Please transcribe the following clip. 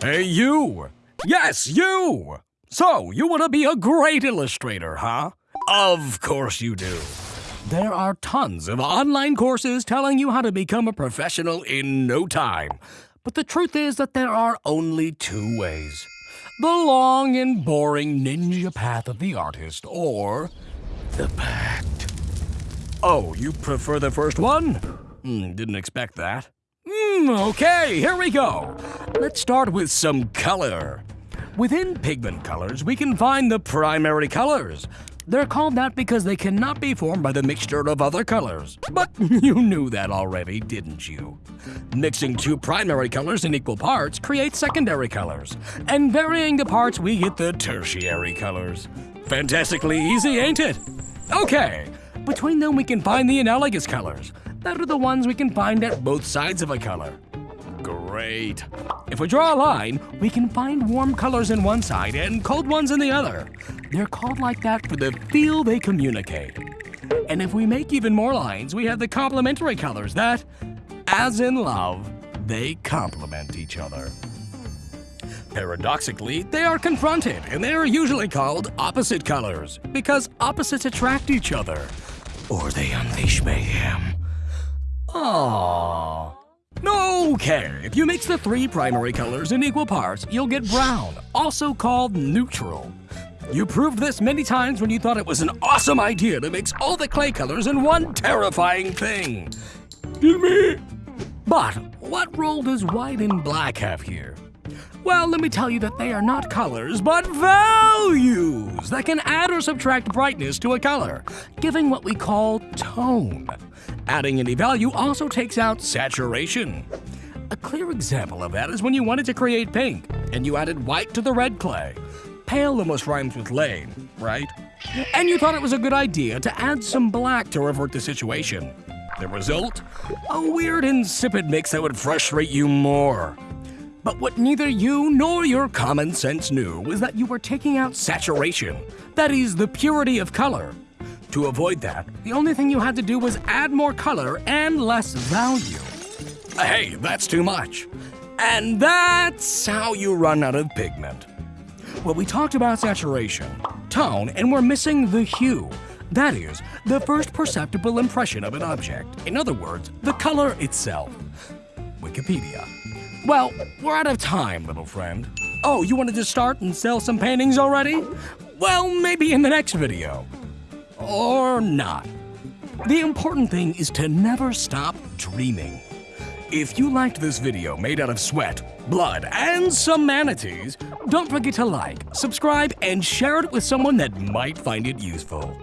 Hey, you! Yes, you! So, you want to be a great illustrator, huh? Of course you do. There are tons of online courses telling you how to become a professional in no time. But the truth is that there are only two ways the long and boring ninja path of the artist, or the pact. Oh, you prefer the first one? Hmm, didn't expect that. Hmm, okay, here we go. Let's start with some color. Within pigment colors, we can find the primary colors. They're called that because they cannot be formed by the mixture of other colors. But you knew that already, didn't you? Mixing two primary colors in equal parts creates secondary colors, and varying the parts we get the tertiary colors. Fantastically easy, ain't it? Okay, between them we can find the analogous colors. That are the ones we can find at both sides of a color. Great. If we draw a line, we can find warm colors in one side and cold ones in the other. They're called like that for the feel they communicate. And if we make even more lines, we have the complementary colors that, as in love, they complement each other. Paradoxically, they are confronted, and they are usually called opposite colors, because opposites attract each other, or they unleash mayhem. Aww. Okay, if you mix the three primary colors in equal parts, you'll get brown, also called neutral. You proved this many times when you thought it was an awesome idea to mix all the clay colors in one terrifying thing. Kill me! But what role does white and black have here? Well, let me tell you that they are not colors, but values that can add or subtract brightness to a color, giving what we call tone. Adding any value also takes out saturation. A clear example of that is when you wanted to create pink, and you added white to the red clay. Pale almost rhymes with lame, right? And you thought it was a good idea to add some black to revert the situation. The result? A weird, insipid mix that would frustrate you more. But what neither you nor your common sense knew was that you were taking out saturation, that is, the purity of color. To avoid that, the only thing you had to do was add more color and less value. Hey, that's too much. And that's how you run out of pigment. Well, we talked about saturation, tone, and we're missing the hue. That is, the first perceptible impression of an object. In other words, the color itself. Wikipedia. Well, we're out of time, little friend. Oh, you wanted to start and sell some paintings already? Well, maybe in the next video or not. The important thing is to never stop dreaming. If you liked this video made out of sweat, blood, and some manatees, don't forget to like, subscribe, and share it with someone that might find it useful.